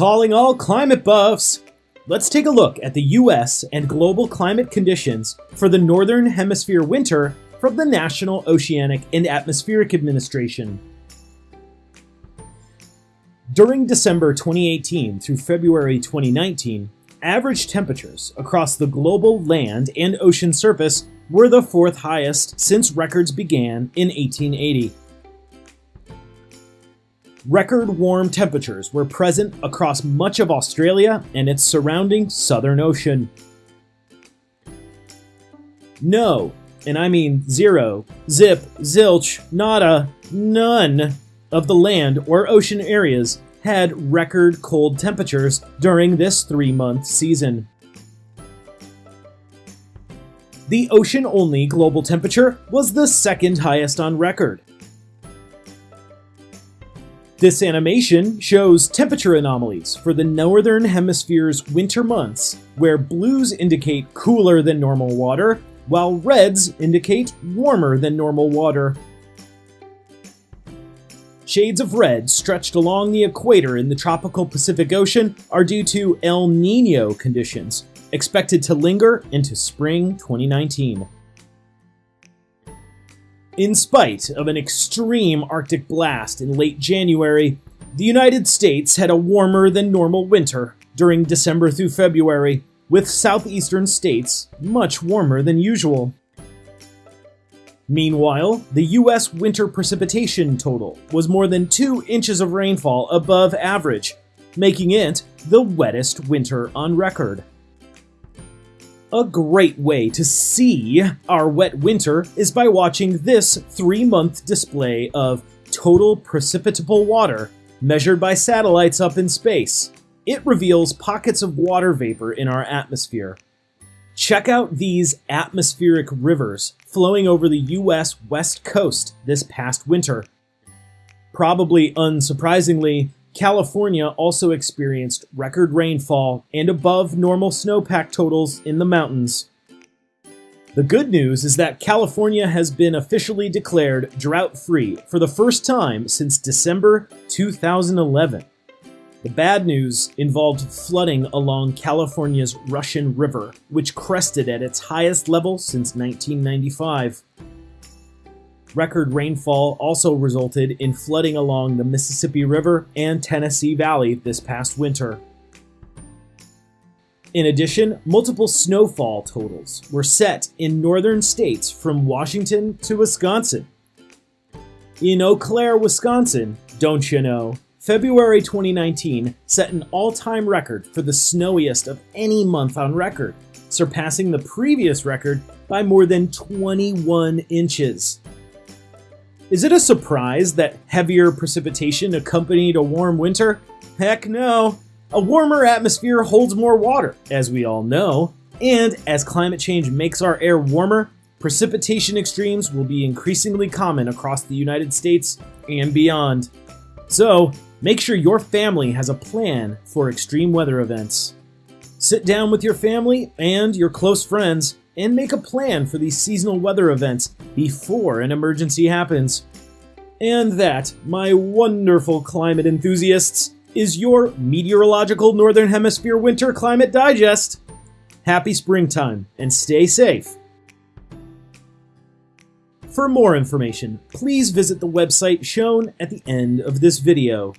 Calling all climate buffs! Let's take a look at the US and global climate conditions for the Northern Hemisphere winter from the National Oceanic and Atmospheric Administration. During December 2018 through February 2019, average temperatures across the global land and ocean surface were the fourth highest since records began in 1880. Record warm temperatures were present across much of Australia and its surrounding Southern Ocean. No, and I mean zero, zip, zilch, nada, none of the land or ocean areas had record cold temperatures during this three month season. The ocean only global temperature was the second highest on record. This animation shows temperature anomalies for the Northern Hemisphere's winter months, where blues indicate cooler than normal water, while reds indicate warmer than normal water. Shades of red stretched along the equator in the tropical Pacific Ocean are due to El Nino conditions, expected to linger into spring 2019. In spite of an extreme Arctic blast in late January, the United States had a warmer than normal winter during December through February, with southeastern states much warmer than usual. Meanwhile, the US winter precipitation total was more than 2 inches of rainfall above average, making it the wettest winter on record. A great way to see our wet winter is by watching this three month display of total precipitable water measured by satellites up in space. It reveals pockets of water vapor in our atmosphere. Check out these atmospheric rivers flowing over the US West Coast this past winter. Probably unsurprisingly, California also experienced record rainfall and above normal snowpack totals in the mountains. The good news is that California has been officially declared drought free for the first time since December 2011. The bad news involved flooding along California's Russian River, which crested at its highest level since 1995. Record rainfall also resulted in flooding along the Mississippi River and Tennessee Valley this past winter. In addition, multiple snowfall totals were set in northern states from Washington to Wisconsin. In Eau Claire, Wisconsin, don't you know, February 2019 set an all time record for the snowiest of any month on record, surpassing the previous record by more than 21 inches. Is it a surprise that heavier precipitation accompanied a warm winter? Heck no. A warmer atmosphere holds more water, as we all know, and as climate change makes our air warmer, precipitation extremes will be increasingly common across the United States and beyond. So, make sure your family has a plan for extreme weather events. Sit down with your family and your close friends and make a plan for these seasonal weather events before an emergency happens. And that, my wonderful climate enthusiasts, is your meteorological Northern Hemisphere Winter Climate Digest. Happy springtime and stay safe. For more information, please visit the website shown at the end of this video.